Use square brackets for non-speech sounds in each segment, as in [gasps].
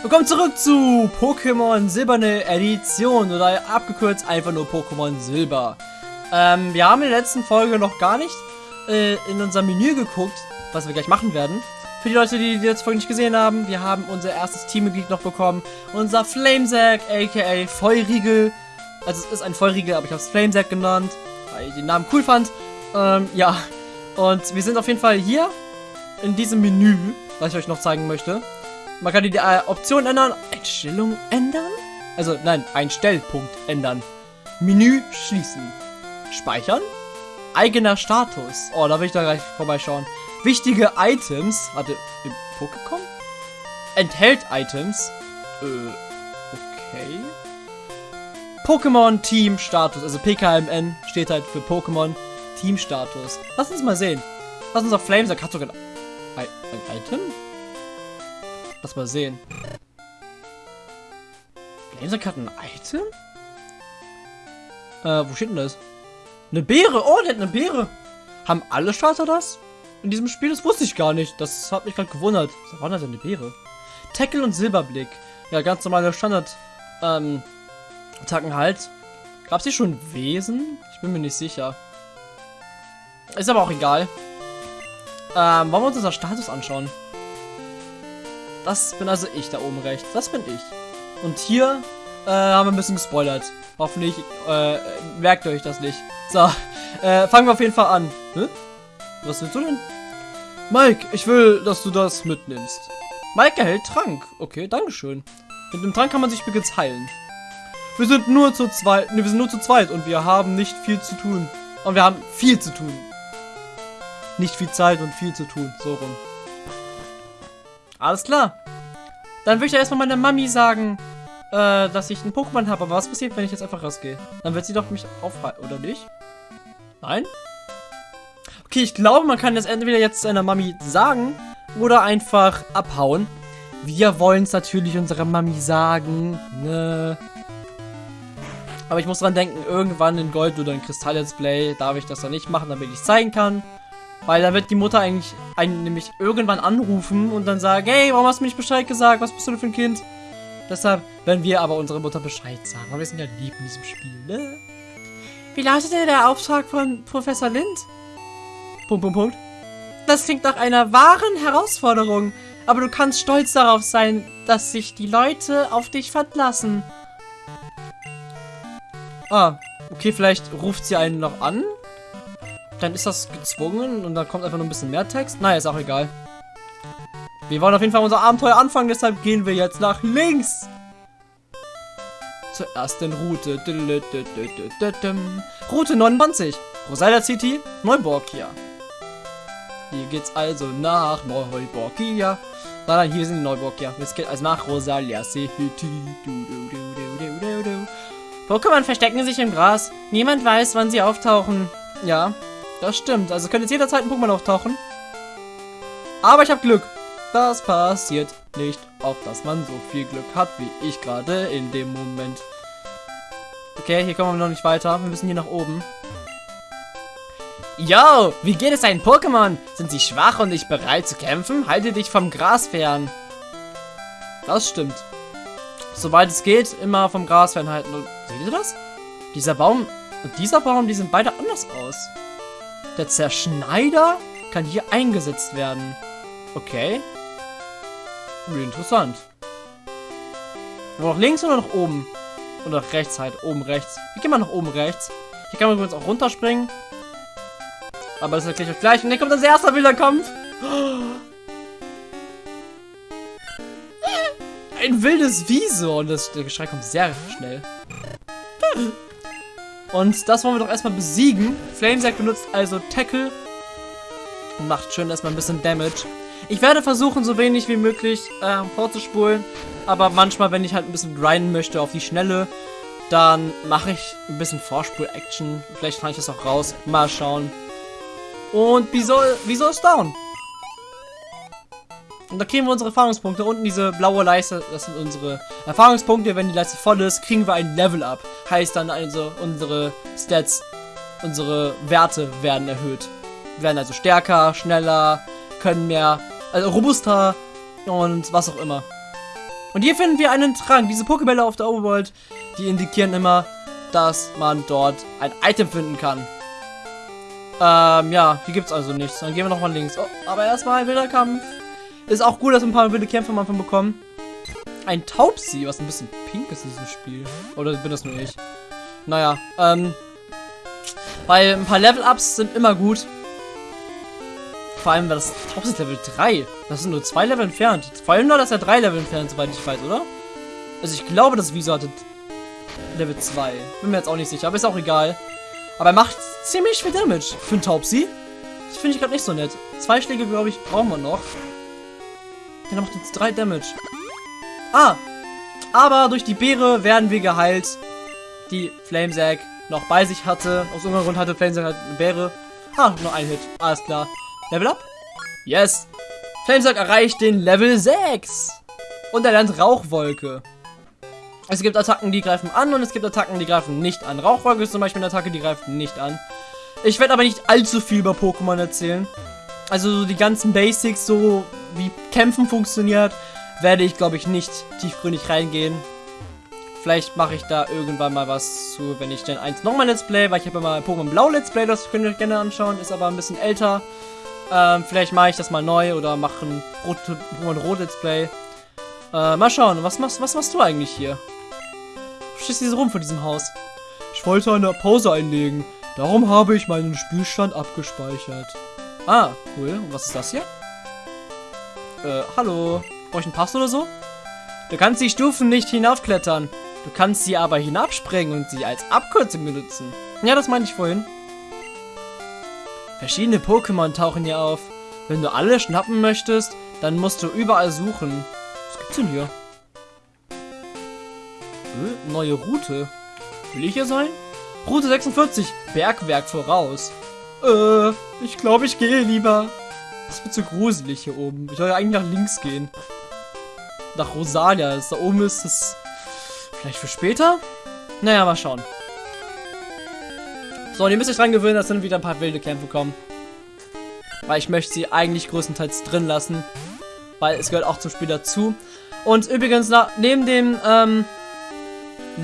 Willkommen zurück zu Pokémon Silberne Edition oder abgekürzt einfach nur Pokémon Silber. Ähm, wir haben in der letzten Folge noch gar nicht äh, in unser Menü geguckt, was wir gleich machen werden. Für die Leute, die die letzte Folge nicht gesehen haben, wir haben unser erstes Teammitglied noch bekommen. Unser Flamesack, aka Feurigel. Also es ist ein Feurigel, aber ich habe es Flamesack genannt, weil ich den Namen cool fand. Ähm, ja. Und wir sind auf jeden Fall hier in diesem Menü, was ich euch noch zeigen möchte. Man kann die äh, Option ändern. Einstellung ändern? Also, nein, Einstellpunkt ändern. Menü schließen. Speichern. Eigener Status. Oh, da will ich da gleich vorbeischauen. Wichtige Items. Warte, im Pokécom? Enthält Items. Äh, okay. Pokémon Team Status. Also PKMN steht halt für Pokémon Team Status. Lass uns mal sehen. Lass uns auf Flamesack. Hat sogar ein, ein Item? Lass mal sehen. Flamesack hat ein Item? Äh, wo steht denn das? Eine Beere! Oh, der hat eine Beere! Haben alle Starter das? In diesem Spiel? Das wusste ich gar nicht. Das hat mich gerade gewundert. Was war das denn eine Beere? Tackle und Silberblick. Ja, ganz normale Standard ähm, Attacken halt. Gab es hier schon Wesen? Ich bin mir nicht sicher. Ist aber auch egal. Ähm, wollen wir uns unser Status anschauen? Das bin also ich da oben rechts. Das bin ich. Und hier äh, haben wir ein bisschen gespoilert. Hoffentlich äh, merkt ihr euch das nicht. So, [laughs] äh, fangen wir auf jeden Fall an. Hä? Was willst du denn? Mike, ich will, dass du das mitnimmst. Mike erhält Trank. Okay, dankeschön. Mit dem Trank kann man sich übrigens heilen. Wir sind nur zu zweit. Ne, wir sind nur zu zweit und wir haben nicht viel zu tun. Und wir haben viel zu tun. Nicht viel Zeit und viel zu tun. So rum. Alles klar. Dann würde ich ja erstmal meiner Mami sagen, äh, dass ich einen Pokémon habe. Aber was passiert, wenn ich jetzt einfach rausgehe? Dann wird sie doch mich aufhalten, oder nicht? Nein? Okay, ich glaube, man kann das entweder jetzt seiner Mami sagen oder einfach abhauen. Wir wollen es natürlich unserer Mami sagen, ne? Aber ich muss dran denken, irgendwann in Gold oder in Kristall-Let's Play darf ich das dann nicht machen, damit ich es zeigen kann. Weil da wird die Mutter eigentlich einen nämlich irgendwann anrufen und dann sagen, hey, warum hast du mir nicht Bescheid gesagt? Was bist du denn für ein Kind? Deshalb werden wir aber unsere Mutter Bescheid sagen. Aber wir sind ja lieb in diesem Spiel, ne? Wie lautet denn der Auftrag von Professor Lind? Punkt, Punkt, Punkt. Das klingt nach einer wahren Herausforderung. Aber du kannst stolz darauf sein, dass sich die Leute auf dich verlassen. Ah, okay, vielleicht ruft sie einen noch an? Dann ist das gezwungen und dann kommt einfach nur ein bisschen mehr Text. Naja, ist auch egal. Wir wollen auf jeden Fall unser Abenteuer anfangen, deshalb gehen wir jetzt nach links. Zur ersten Route. Route 29. Rosalia City, Neuborgia. Hier geht's also nach Neuborgia. Nein, nein, hier sind Neuborgia. Jetzt geht also nach Rosalia City. Pokémon verstecken sich im Gras. Niemand weiß, wann sie auftauchen. Ja, das stimmt. Also könnte jetzt jederzeit ein Pokémon auftauchen. Aber ich habe Glück. Das passiert nicht, auf dass man so viel Glück hat, wie ich gerade in dem Moment. Okay, hier kommen wir noch nicht weiter. Wir müssen hier nach oben. Yo, wie geht es deinen Pokémon? Sind sie schwach und nicht bereit zu kämpfen? Halte dich vom Gras fern. Das stimmt. Soweit es geht, immer vom Gras fernhalten. Und, seht ihr das? Dieser Baum und dieser Baum, die sind beide anders aus. Der Zerschneider kann hier eingesetzt werden. Okay. Interessant. Wo nach links oder nach oben? Oder nach rechts halt. Oben rechts. Wie geht man nach oben rechts? Hier kann man übrigens auch runterspringen. Aber das erkläre ich euch gleich. Und dann kommt das erste wilder Kampf. [gasps] Ein wildes Wieso. Und das, der Geschrei kommt sehr schnell. Und das wollen wir doch erstmal besiegen. Flamesack benutzt also Tackle. Und macht schön erstmal ein bisschen Damage. Ich werde versuchen, so wenig wie möglich äh, vorzuspulen. Aber manchmal, wenn ich halt ein bisschen grinden möchte auf die Schnelle, dann mache ich ein bisschen Vorspul-Action. Vielleicht kann ich das auch raus. Mal schauen. Und wieso, wieso ist down? Und da kriegen wir unsere Erfahrungspunkte. Unten diese blaue Leiste, das sind unsere Erfahrungspunkte. Wenn die Leiste voll ist, kriegen wir ein Level up. Heißt dann also, unsere Stats, unsere Werte werden erhöht. Wir werden also stärker, schneller, können mehr, also robuster und was auch immer. Und hier finden wir einen Trank. Diese Pokebälle auf der Overworld, die indikieren immer, dass man dort ein Item finden kann. Ähm, ja, hier gibt es also nichts. Dann gehen wir nochmal links. Oh, aber erstmal wilder Kampf. Ist auch gut, dass wir ein paar wilde Kämpfe am Anfang bekommen. Ein Taubsi, was ein bisschen pink ist in diesem Spiel. Oder bin das nur ich? Naja, ähm. Weil ein paar Level-Ups sind immer gut. Vor allem, weil das Taubsi ist Level 3. Das sind nur zwei Level entfernt. Vor allem nur, dass er drei Level entfernt, soweit ich weiß, oder? Also ich glaube, das Wieso hatte Level 2. Bin mir jetzt auch nicht sicher, aber ist auch egal. Aber er macht ziemlich viel Damage für einen Taubsi. Das finde ich gerade nicht so nett. Zwei Schläge, glaube ich, brauchen wir noch. Der macht jetzt drei Damage. Ah, aber durch die Beere werden wir geheilt, die Flamesack noch bei sich hatte. Aus irgendeinem Grund hatte Flamesack halt eine Beere. Ah, nur ein Hit. Alles klar. Level up? Yes. Flamesack erreicht den Level 6. Und er lernt Rauchwolke. Es gibt Attacken, die greifen an und es gibt Attacken, die greifen nicht an. Rauchwolke ist zum Beispiel eine Attacke, die greift nicht an. Ich werde aber nicht allzu viel über Pokémon erzählen. Also die ganzen Basics, so wie Kämpfen funktioniert, werde ich, glaube ich, nicht tiefgründig reingehen. Vielleicht mache ich da irgendwann mal was zu, wenn ich denn eins nochmal Let's Play, weil ich habe ja mal Pokémon Blau Let's Play, das könnt ihr euch gerne anschauen, ist aber ein bisschen älter. Ähm, vielleicht mache ich das mal neu oder mache ein Pokémon Rot Let's Play. Äh, mal schauen, was machst, was machst du eigentlich hier? Hier so rum vor diesem Haus. Ich wollte eine Pause einlegen. Darum habe ich meinen Spielstand abgespeichert. Ah, cool. Und was ist das hier? Äh, hallo. Brauche ich einen Pass oder so? Du kannst die Stufen nicht hinaufklettern. Du kannst sie aber hinabspringen und sie als Abkürzung benutzen. Ja, das meinte ich vorhin. Verschiedene Pokémon tauchen hier auf. Wenn du alle schnappen möchtest, dann musst du überall suchen. Was gibt's denn hier? Äh, neue Route. Will ich hier sein? Route 46, Bergwerk voraus. Äh, ich glaube, ich gehe lieber. Das wird zu gruselig hier oben. Ich soll ja eigentlich nach links gehen. Nach Rosalia. Da oben ist das vielleicht für später? Naja, mal schauen. So, und ihr müsst euch dran gewöhnen, dass dann wieder ein paar wilde Kämpfe kommen. Weil ich möchte sie eigentlich größtenteils drin lassen. Weil es gehört auch zum Spiel dazu. Und übrigens, neben dem ähm,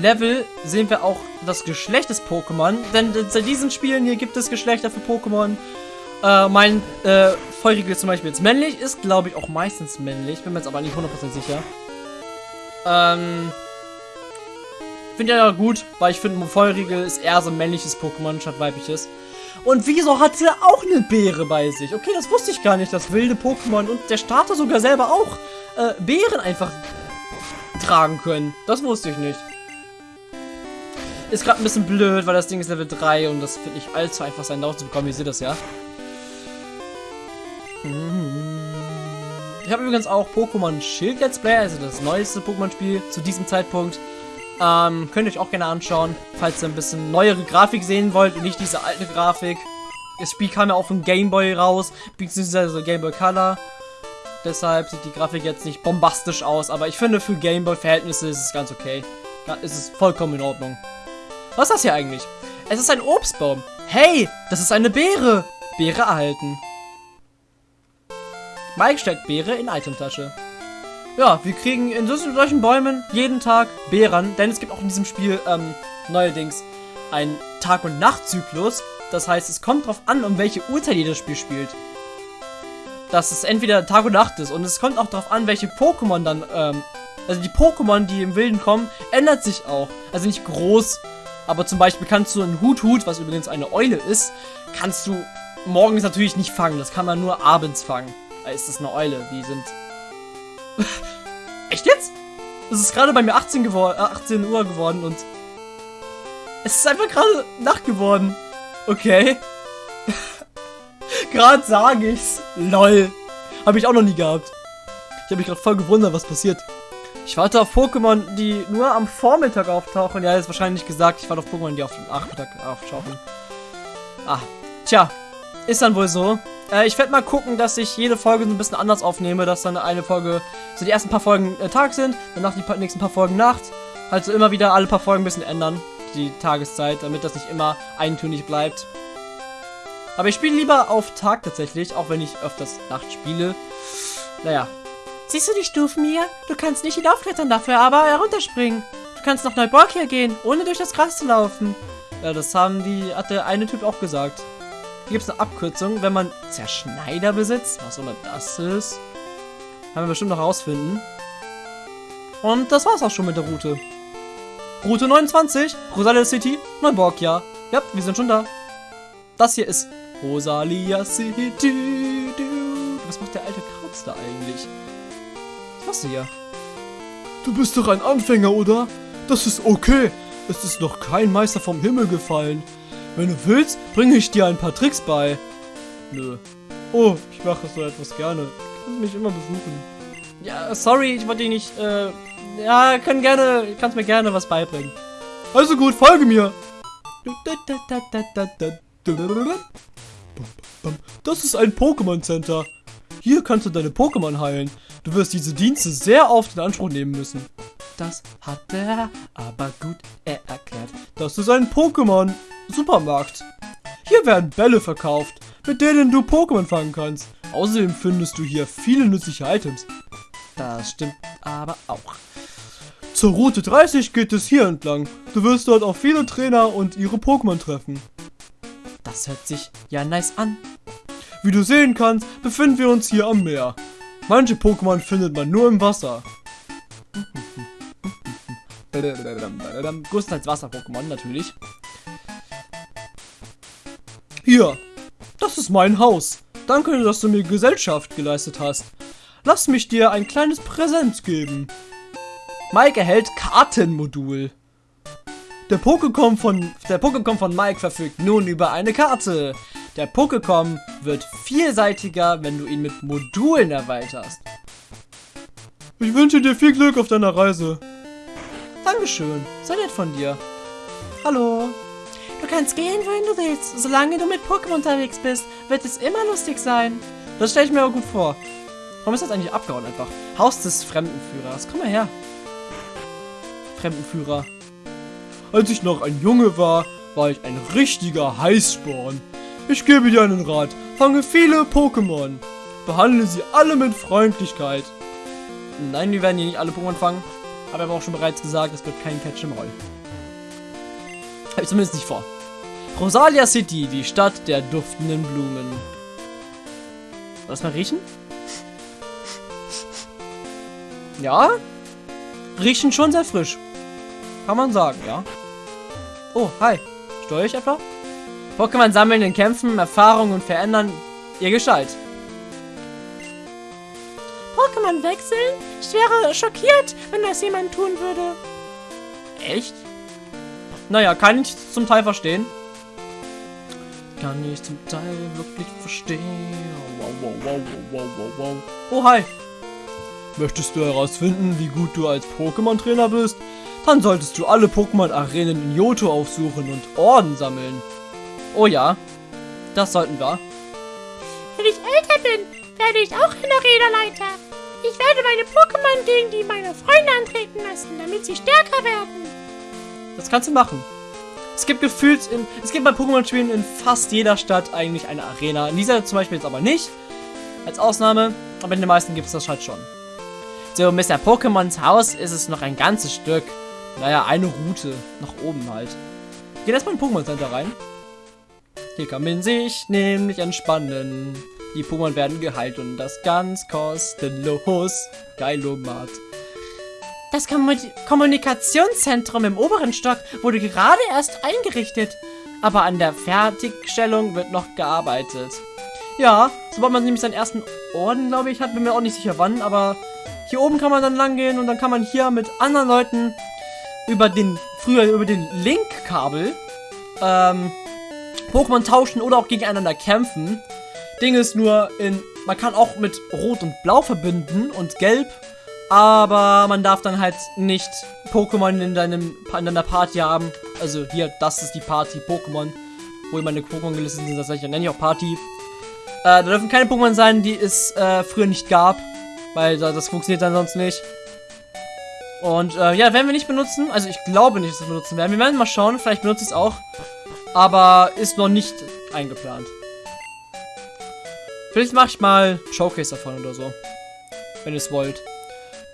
Level sehen wir auch das Geschlecht des Pokémon. Denn bei diesen Spielen hier gibt es Geschlechter für Pokémon. Äh, mein äh, Feurigel ist zum Beispiel jetzt männlich, ist glaube ich auch meistens männlich, bin mir jetzt aber nicht 100% sicher. Ähm, finde ich ja gut, weil ich finde, Feurigel ist eher so ein männliches Pokémon statt weibliches. Und wieso hat er auch eine Beere bei sich? Okay, das wusste ich gar nicht, dass wilde Pokémon und der Starter sogar selber auch äh, Beeren einfach tragen können. Das wusste ich nicht. Ist gerade ein bisschen blöd, weil das Ding ist Level 3 und das wird nicht allzu einfach sein, darauf zu bekommen. Ihr seht das ja. Ich habe übrigens auch Pokémon Schild Let's Play, also das neueste Pokémon-Spiel zu diesem Zeitpunkt. Ähm, könnt ihr euch auch gerne anschauen, falls ihr ein bisschen neuere Grafik sehen wollt und nicht diese alte Grafik. Das Spiel kam ja auch von Game Boy raus, beziehungsweise Game Boy Color. Deshalb sieht die Grafik jetzt nicht bombastisch aus, aber ich finde für Game Boy Verhältnisse ist es ganz okay. Da ist es vollkommen in Ordnung. Was ist das hier eigentlich? Es ist ein Obstbaum. Hey, das ist eine Beere. Beere erhalten. Mike steckt Beere in Itemtasche. Ja, wir kriegen in solchen Bäumen jeden Tag Beeren, denn es gibt auch in diesem Spiel ähm, neuerdings einen Tag- und Nachtzyklus. Das heißt, es kommt darauf an, um welche Uhrzeit ihr das Spiel spielt. Dass es entweder Tag und Nacht ist und es kommt auch darauf an, welche Pokémon dann, ähm, also die Pokémon, die im Wilden kommen, ändert sich auch. Also nicht groß, aber zum Beispiel kannst du einen Hut-Hut, was übrigens eine Eule ist, kannst du morgens natürlich nicht fangen. Das kann man nur abends fangen. Da ist das eine Eule. Die sind... [laughs] Echt jetzt? Es ist gerade bei mir 18, geworden, äh, 18 Uhr geworden und... Es ist einfach gerade Nacht geworden. Okay. [laughs] gerade sage ich's. Lol. Habe ich auch noch nie gehabt. Ich habe mich gerade voll gewundert, was passiert. Ich warte auf Pokémon, die nur am Vormittag auftauchen. Ja, ist wahrscheinlich gesagt. Ich warte auf Pokémon, die auf dem Nachmittag auftauchen. Ah, tja. Ist dann wohl so. Äh, ich werde mal gucken, dass ich jede Folge so ein bisschen anders aufnehme, dass dann eine Folge, so die ersten paar Folgen äh, Tag sind, danach die pa nächsten paar Folgen Nacht. Also immer wieder alle paar Folgen ein bisschen ändern, die Tageszeit, damit das nicht immer eintönig bleibt. Aber ich spiele lieber auf Tag tatsächlich, auch wenn ich öfters Nacht spiele. Naja, Siehst du die Stufen hier? Du kannst nicht hinaufklettern dafür, aber herunterspringen. Du kannst nach Neuborgia gehen, ohne durch das Gras zu laufen. Ja, das haben die, hat der eine Typ auch gesagt. Hier gibt es eine Abkürzung, wenn man Zerschneider besitzt. Was immer das ist. Haben wir bestimmt noch rausfinden. Und das war's auch schon mit der Route. Route 29, Rosalia City, Neuborgia. Ja, wir sind schon da. Das hier ist Rosalia City. Was macht der alte Krautz da eigentlich? Was machst du hier? Du bist doch ein Anfänger, oder? Das ist okay. Es ist noch kein Meister vom Himmel gefallen. Wenn du willst, bringe ich dir ein paar Tricks bei. Nö. Oh, ich mache so etwas gerne. Du kannst mich immer besuchen. Ja, sorry, ich wollte dich nicht, äh, ja, können gerne, kannst mir gerne was beibringen. Also gut, folge mir. Das ist ein Pokémon Center. Hier kannst du deine Pokémon heilen. Du wirst diese Dienste sehr oft in Anspruch nehmen müssen. Das hat er aber gut erklärt. Das ist ein Pokémon Supermarkt. Hier werden Bälle verkauft, mit denen du Pokémon fangen kannst. Außerdem findest du hier viele nützliche Items. Das stimmt aber auch. Zur Route 30 geht es hier entlang. Du wirst dort auch viele Trainer und ihre Pokémon treffen. Das hört sich ja nice an. Wie du sehen kannst, befinden wir uns hier am Meer. Manche Pokémon findet man nur im Wasser. [laughs] Größtenteils Wasser-Pokémon natürlich. Hier, das ist mein Haus. Danke, dass du mir Gesellschaft geleistet hast. Lass mich dir ein kleines Präsent geben. Mike erhält Kartenmodul. Der Pokécom von, der Pokécom von Mike verfügt nun über eine Karte. Der Pokécom wird vielseitiger, wenn du ihn mit Modulen erweiterst. Ich wünsche dir viel Glück auf deiner Reise. Dankeschön, sehr nett von dir. Hallo. Du kannst gehen, wohin du willst. Solange du mit Pokémon unterwegs bist, wird es immer lustig sein. Das stelle ich mir aber gut vor. Warum ist das eigentlich abgehauen einfach? Haus des Fremdenführers. Komm mal her. Fremdenführer. Als ich noch ein Junge war, war ich ein richtiger Heißsporn. Ich gebe dir einen Rat. Fange viele Pokémon. Behandle sie alle mit Freundlichkeit. Nein, wir werden hier nicht alle Pokémon fangen. Aber ich habe auch schon bereits gesagt, es wird kein Catch im Roll. Habe ich zumindest nicht vor. Rosalia City, die Stadt der duftenden Blumen. Lass mal riechen. Ja, riechen schon sehr frisch. Kann man sagen, ja. Oh, hi. Steuere ich etwa? Pokémon sammeln in Kämpfen, Erfahrungen und verändern ihr Gestalt. Pokémon wechseln? Ich wäre schockiert, wenn das jemand tun würde. Echt? Naja, kann ich zum Teil verstehen. Kann ich zum Teil wirklich verstehen. Wow, wow, wow, wow, wow, wow. Oh, hi. Möchtest du herausfinden, wie gut du als Pokémon-Trainer bist? Dann solltest du alle Pokémon-Arenen in Johto aufsuchen und Orden sammeln. Oh ja, das sollten wir. Wenn ich älter bin, werde ich auch ein Arena-Leiter. Ich werde meine Pokémon gegen die meiner Freunde antreten lassen, damit sie stärker werden. Das kannst du machen. Es gibt gefühlt in, es gibt bei Pokémon-Spielen in fast jeder Stadt eigentlich eine Arena. In dieser zum Beispiel jetzt aber nicht. Als Ausnahme. Aber in den meisten gibt es das halt schon. So, Mr. Pokémons Haus ist es noch ein ganzes Stück. Naja, eine Route. Nach oben halt. Gehen erstmal in Pokémon Center rein. Hier kann man sich nämlich entspannen. Die Pokémon werden geheilt und das ganz kostenlos. Geilomat. Das Kommunikationszentrum im oberen Stock wurde gerade erst eingerichtet. Aber an der Fertigstellung wird noch gearbeitet. Ja, sobald man nämlich seinen ersten Orden, glaube ich, hat, bin mir auch nicht sicher wann, aber hier oben kann man dann lang gehen und dann kann man hier mit anderen Leuten über den, früher über den Link-Kabel, ähm, Pokémon tauschen oder auch gegeneinander kämpfen. Ding ist nur, in, man kann auch mit Rot und Blau verbinden und Gelb, aber man darf dann halt nicht Pokémon in, deinem, in deiner Party haben. Also hier, das ist die Party Pokémon, wo meine Pokémon gelistet sind, das nenne ich auch Party. Äh, da dürfen keine Pokémon sein, die es äh, früher nicht gab, weil das funktioniert dann sonst nicht. Und äh, ja, werden wir nicht benutzen. Also ich glaube nicht, dass wir benutzen werden. Wir werden mal schauen, vielleicht benutze ich es auch. Aber ist noch nicht eingeplant. Vielleicht mache ich mal Showcase davon oder so. wenn ihr es wollt.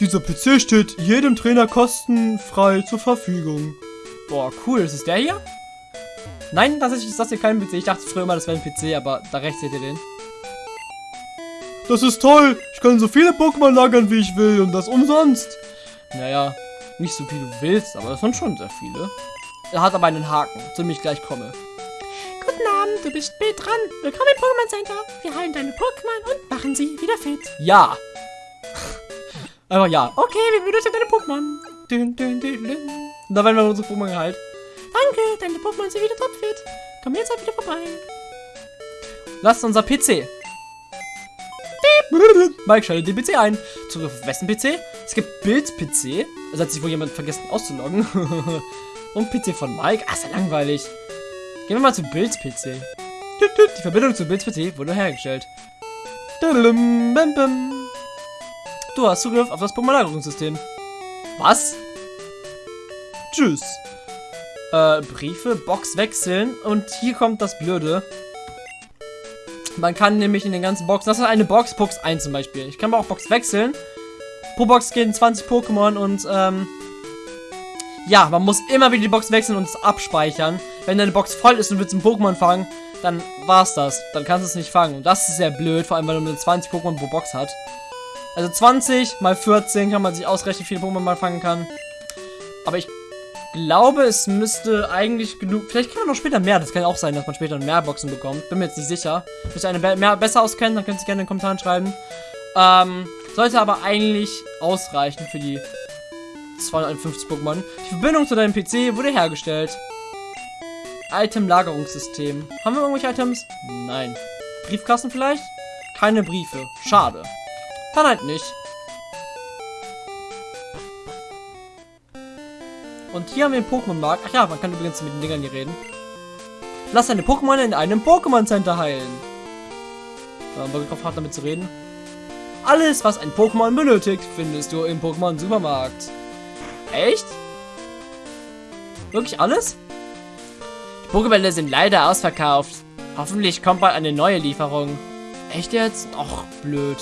Dieser PC steht jedem Trainer kostenfrei zur Verfügung. Boah, cool. Ist es der hier? Nein, tatsächlich ist das hier kein PC. Ich dachte früher immer, das wäre ein PC, aber da rechts seht ihr den. Das ist toll. Ich kann so viele Pokémon lagern, wie ich will und das umsonst. Naja, nicht so viel du willst, aber das sind schon sehr viele. Er hat aber einen Haken, zu dem ich gleich komme. Guten Abend, du bist spät dran. Willkommen im Pokémon Center. Wir heilen deine Pokémon und machen sie wieder fit. Ja. Einfach ja. Okay, wir benutzen deine Pokémon. Dün, dün, dün, dün. Und da werden wir unsere Pokémon geheilt. Danke, deine Pokémon sind wieder topfit. Komm jetzt halt wieder vorbei. Lasst unser PC. Mike schaltet den PC ein. Zugriff auf wessen PC? Es gibt Bild-PC. Also hat sich wohl jemand vergessen auszuloggen. [laughs] Und PC von Mike. Ah, ist ja langweilig. Gehen wir mal zu Bilds PC. Tüt, tüt. Die Verbindung zu Bilds PC wurde hergestellt. Bam, bam. Du hast Zugriff auf das Pokémon-Lagerungssystem. Was? Tschüss. Äh, Briefe, Box wechseln. Und hier kommt das Blöde. Man kann nämlich in den ganzen Boxen, das ist eine Box, Box 1 zum Beispiel. Ich kann aber auch Box wechseln. Pro Box gehen 20 Pokémon und, ähm, ja, man muss immer wieder die Box wechseln und es abspeichern. Wenn deine Box voll ist und willst ein Pokémon fangen, dann war's das. Dann kannst du es nicht fangen. Und das ist sehr blöd, vor allem, weil man nur 20 Pokémon pro Box hat. Also 20 mal 14 kann man sich ausrechnen, wie viele Pokémon man fangen kann. Aber ich glaube, es müsste eigentlich genug. Vielleicht kann man noch später mehr. Das kann auch sein, dass man später mehr Boxen bekommt. Bin mir jetzt nicht sicher. Müsst ihr eine mehr besser auskennen, dann könnt ihr gerne in den Kommentaren schreiben. Ähm, sollte aber eigentlich ausreichen für die 251 Pokémon. Die Verbindung zu deinem PC wurde hergestellt. Item-Lagerungssystem. Haben wir irgendwelche Items? Nein. Briefkasten vielleicht? Keine Briefe. Schade. Dann halt nicht. Und hier haben wir den Pokémon-Markt. Ach ja, man kann übrigens mit den Dingern hier reden. Lass deine Pokémon in einem Pokémon-Center heilen. Haben wir drauf hart damit zu reden. Alles, was ein Pokémon benötigt, findest du im Pokémon-Supermarkt. Echt? Wirklich alles? Die Pokébälle sind leider ausverkauft. Hoffentlich kommt bald eine neue Lieferung. Echt jetzt? Och, blöd.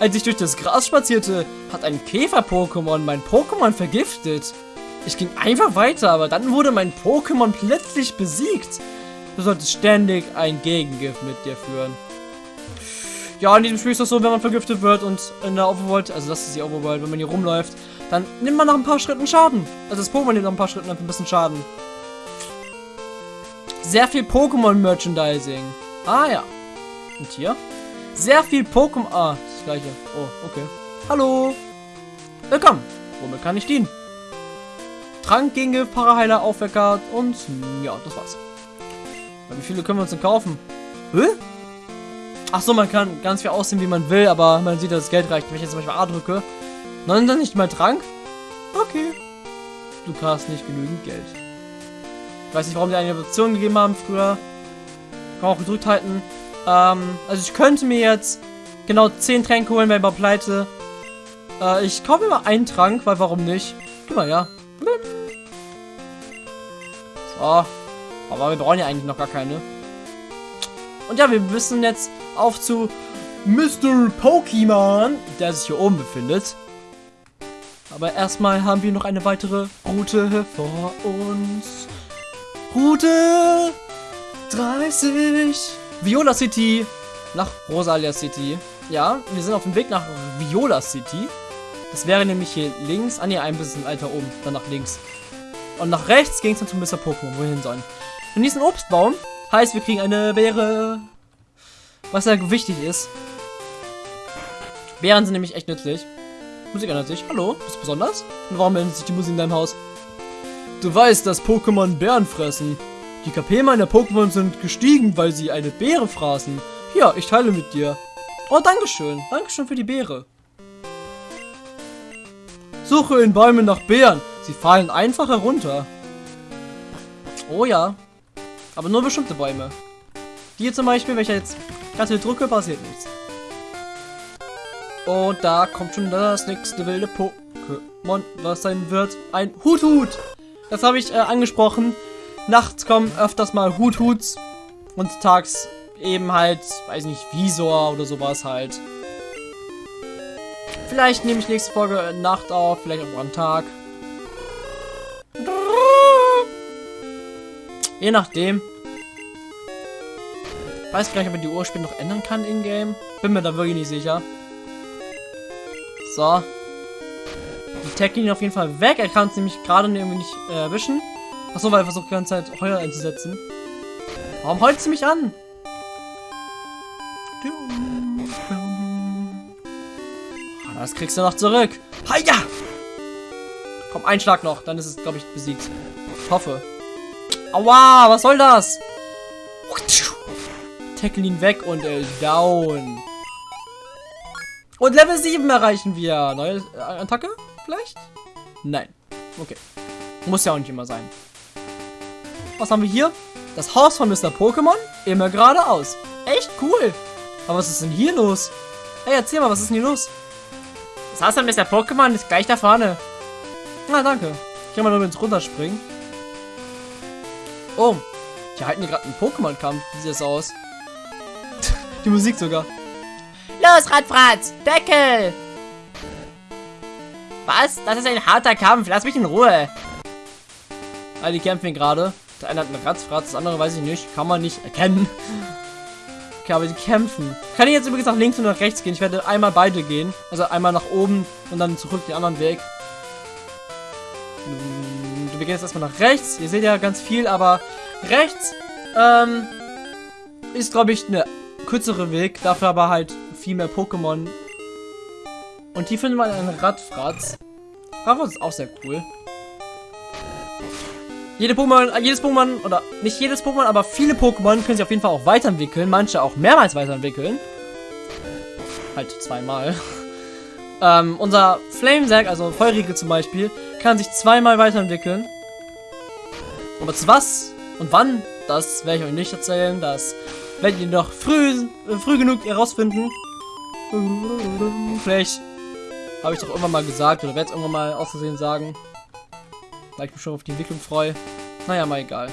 Als ich durch das Gras spazierte, hat ein Käfer-Pokémon mein Pokémon vergiftet. Ich ging einfach weiter, aber dann wurde mein Pokémon plötzlich besiegt. Du solltest ständig ein Gegengift mit dir führen. Ja, in diesem Spiel ist das so, wenn man vergiftet wird und in der Overworld, also das ist die Overworld, wenn man hier rumläuft, dann nimmt man nach ein paar Schritten Schaden. Also das Pokémon nimmt nach ein paar Schritten einfach ein bisschen Schaden. Sehr viel Pokémon-Merchandising. Ah ja. Und hier? Sehr viel Pokémon... Ah, gleiche. Oh, okay. Hallo. Willkommen. Womit kann ich dienen? Trank gegen Paraheiler, Aufwecker und... Ja, das war's. Ja, wie viele können wir uns denn kaufen? Hä? Ach so, man kann ganz viel aussehen, wie man will, aber man sieht, dass das Geld reicht. Wenn ich jetzt zum Beispiel A drücke, dann dann nicht mal Trank? Okay. Du hast nicht genügend Geld. Ich weiß nicht, warum die eine Option gegeben haben früher. Kann auch gedrückt halten. Ähm, also ich könnte mir jetzt genau 10 Tränke holen, ich mal pleite. Äh, ich kaufe mal einen Trank, weil warum nicht? Guck mal, ja. So. Aber wir brauchen ja eigentlich noch gar keine. Und ja, wir müssen jetzt auf zu Mr. Pokémon, der sich hier oben befindet. Aber erstmal haben wir noch eine weitere Route vor uns. Route 30. Viola City nach Rosalia City. Ja, wir sind auf dem Weg nach Viola City. Das wäre nämlich hier links. Ah ne, ein bisschen weiter oben. Dann nach links. Und nach rechts ging es dann zu Mr. Pokémon. Wohin sollen? Und diesen Obstbaum heißt, wir kriegen eine Beere. Was ja wichtig ist. Beeren sind nämlich echt nützlich. Musik ändert sich. Hallo, bist du besonders? Und warum ändert sich die Musik in deinem Haus? Du weißt, dass Pokémon Bären fressen. Die KP meiner Pokémon sind gestiegen, weil sie eine Beere fraßen. Hier, ich teile mit dir. Oh, Dankeschön. Dankeschön für die Beere. Suche in Bäumen nach Beeren. Sie fallen einfach herunter. Oh ja. Aber nur bestimmte Bäume. Die hier zum Beispiel, ich jetzt ganz viel drücke, passiert nichts. Und da kommt schon das nächste wilde Pokémon, was sein wird. Ein Hut-Hut. Das habe ich äh, angesprochen. Nachts kommen öfters mal Hut-Huts. Und tags eben halt, weiß nicht, Visor oder sowas halt. Vielleicht nehme ich nächste Folge Nacht auf, vielleicht auch am Tag. Je nachdem. Weiß nicht, ob man die Uhr später noch ändern kann in-game. Bin mir da wirklich nicht sicher. So. Die Tech ihn auf jeden Fall weg. Er kann uns nämlich gerade irgendwie nicht äh, erwischen. Achso, weil er versucht die ganze Zeit Heuer einzusetzen. Warum heult sie mich an? Das kriegst du noch zurück. Hiya! Komm, ein Schlag noch. Dann ist es, glaube ich, besiegt. Ich hoffe. Aua, was soll das? Tackle ihn weg und ist down. Und Level 7 erreichen wir. Neue äh, Attacke? Vielleicht? Nein. Okay. Muss ja auch nicht immer sein. Was haben wir hier? Das Haus von Mr. Pokémon? Immer geradeaus. Echt cool. Aber was ist denn hier los? Hey, erzähl mal, was ist denn hier los? Das Haus von Mr. Pokémon ist gleich da vorne. Na, danke. Ich kann mal nur ins runterspringen. Oh, die halten hier gerade einen Pokémon-Kampf. Wie sieht das aus? [laughs] die Musik sogar. Los, Radfratz! Deckel! Was? Das ist ein harter Kampf. Lass mich in Ruhe. Ah, die kämpfen gerade. Der eine hat einen Ratzfratz, das andere weiß ich nicht. Kann man nicht erkennen. Okay, aber die kämpfen. Kann ich jetzt übrigens nach links und nach rechts gehen? Ich werde einmal beide gehen. Also einmal nach oben und dann zurück den anderen Weg. Wir gehen jetzt erstmal nach rechts. Ihr seht ja ganz viel, aber rechts ähm, ist, glaube ich, eine kürzere Weg. Dafür aber halt viel mehr Pokémon. Und hier finden wir einen Radfratz. Radfratz ist auch sehr cool. Jede Pokémon, äh, jedes Pokémon, oder nicht jedes Pokémon, aber viele Pokémon können sich auf jeden Fall auch weiterentwickeln. Manche auch mehrmals weiterentwickeln. Halt zweimal. [laughs] ähm, unser Flamesack, also Feurige zum Beispiel, kann sich zweimal weiterentwickeln. Aber zu was und wann, das werde ich euch nicht erzählen. Das werdet ihr noch früh, äh, früh genug herausfinden. Vielleicht habe ich doch irgendwann mal gesagt oder werde es irgendwann mal auszusehen sagen. Weil ich mich schon auf die Entwicklung freue. Naja, mal egal.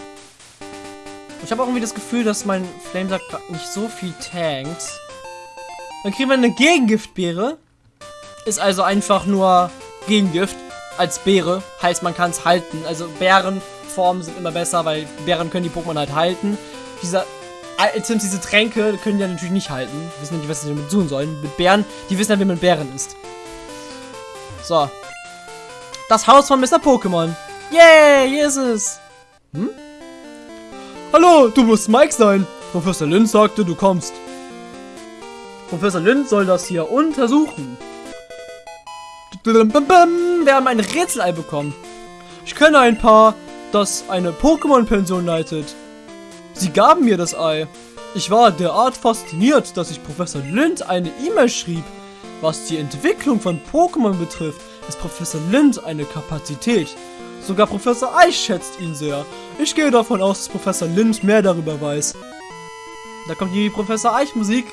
Ich habe auch irgendwie das Gefühl, dass mein Flamesack nicht so viel tankt. Dann kriegen wir eine Gegengiftbeere. Ist also einfach nur Gegengift als Beere. Heißt, man kann es halten. Also Bärenformen sind immer besser, weil Bären können die Pokémon halt halten. Dieser Items, diese Tränke können die natürlich nicht halten. Wissen nicht, was sie damit tun sollen. Mit Bären, die wissen ja, wie man Bären ist. So. Das Haus von Mr. Pokémon. Yay, hier ist es. Hm? Hallo, du musst Mike sein. Professor Lind sagte, du kommst. Professor Lind soll das hier untersuchen. Wir haben ein Rätselei bekommen. Ich kenne ein paar, das eine Pokémon-Pension leitet. Sie gaben mir das Ei. Ich war derart fasziniert, dass ich Professor Lind eine E-Mail schrieb. Was die Entwicklung von Pokémon betrifft, ist Professor Lind eine Kapazität, Sogar Professor Eich schätzt ihn sehr. Ich gehe davon aus, dass Professor Lind mehr darüber weiß. Da kommt die Professor Eich Musik.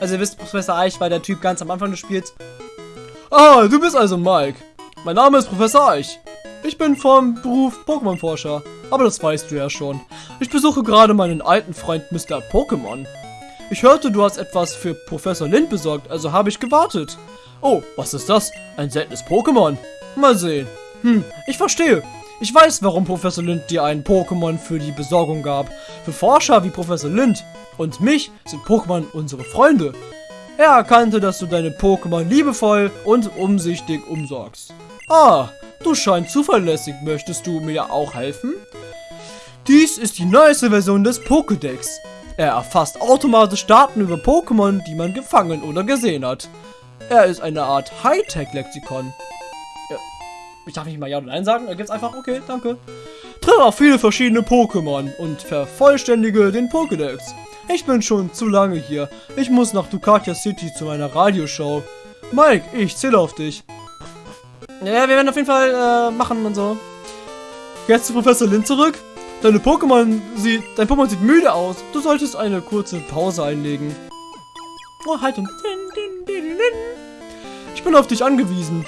Also ihr wisst, Professor Eich war der Typ ganz am Anfang des Spiels. Ah, du bist also Mike. Mein Name ist Professor Eich. Ich bin vom Beruf Pokémon-Forscher. Aber das weißt du ja schon. Ich besuche gerade meinen alten Freund Mr. Pokémon. Ich hörte, du hast etwas für Professor Lind besorgt, also habe ich gewartet. Oh, was ist das? Ein seltenes Pokémon? Mal sehen. Hm, ich verstehe. Ich weiß, warum Professor Lind dir ein Pokémon für die Besorgung gab. Für Forscher wie Professor Lind und mich sind Pokémon unsere Freunde. Er erkannte, dass du deine Pokémon liebevoll und umsichtig umsorgst. Ah, du scheinst zuverlässig. Möchtest du mir auch helfen? Dies ist die neueste Version des Pokédex. Er erfasst automatisch Daten über Pokémon, die man gefangen oder gesehen hat. Er ist eine Art Hightech-Lexikon. Ich darf nicht mal Ja oder Nein sagen. Da gibt's einfach, okay, danke. Tritt auf viele verschiedene Pokémon und vervollständige den Pokédex. Ich bin schon zu lange hier. Ich muss nach Ducatia City zu meiner Radioshow. Mike, ich zähle auf dich. Ja, wir werden auf jeden Fall äh, machen und so. Jetzt zu Professor Lin zurück. Deine Pokémon sieht, dein Pokémon sieht müde aus. Du solltest eine kurze Pause einlegen. Oh, Haltung. Ich bin auf dich angewiesen.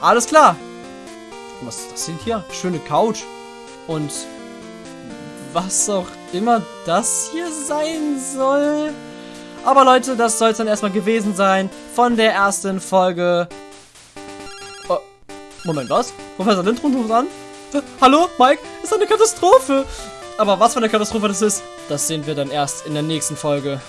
Alles klar. Was ist das denn hier? Schöne Couch. Und was auch immer das hier sein soll. Aber Leute, das soll es dann erstmal gewesen sein von der ersten Folge. Oh, Moment, was? Professor Lindrum ruft an? Hallo, Mike? Ist eine Katastrophe. Aber was für eine Katastrophe das ist, das sehen wir dann erst in der nächsten Folge.